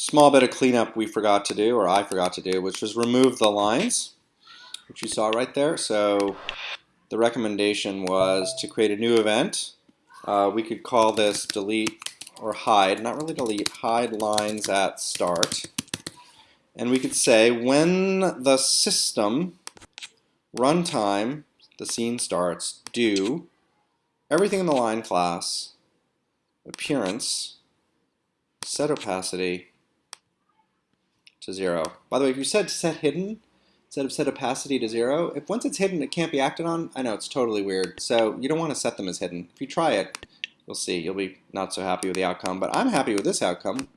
small bit of cleanup we forgot to do, or I forgot to do, which was remove the lines, which you saw right there. So the recommendation was to create a new event. Uh, we could call this delete or hide, not really delete, hide lines at start. And we could say when the system runtime, the scene starts, do everything in the line class, appearance, set opacity to zero. By the way, if you said set hidden instead of set opacity to zero, if once it's hidden it can't be acted on, I know it's totally weird. So you don't want to set them as hidden. If you try it, you'll see you'll be not so happy with the outcome. But I'm happy with this outcome.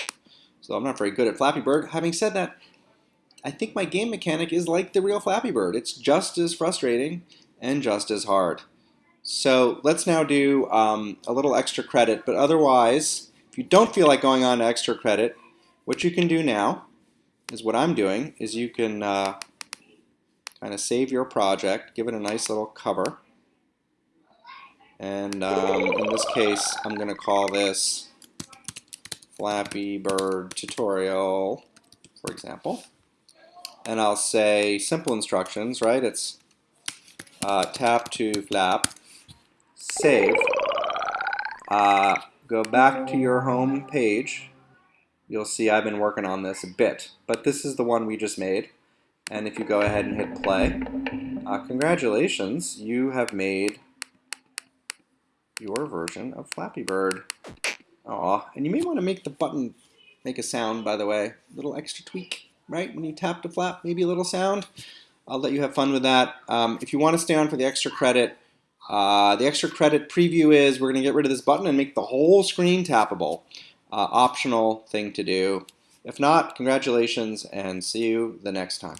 So I'm not very good at Flappy Bird. Having said that, I think my game mechanic is like the real Flappy Bird. It's just as frustrating and just as hard. So let's now do um, a little extra credit, but otherwise, if you don't feel like going on to extra credit, what you can do now is what I'm doing, is you can uh, kind of save your project, give it a nice little cover, and um, in this case, I'm going to call this Flappy Bird Tutorial, for example. And I'll say simple instructions, right? It's uh, tap to flap, save, uh, go back to your home page. You'll see I've been working on this a bit, but this is the one we just made. And if you go ahead and hit play, uh, congratulations, you have made your version of Flappy Bird. Aw, and you may want to make the button make a sound, by the way. A little extra tweak, right? When you tap to flap, maybe a little sound. I'll let you have fun with that. Um, if you want to stay on for the extra credit, uh, the extra credit preview is we're going to get rid of this button and make the whole screen tappable. Uh, optional thing to do. If not, congratulations and see you the next time.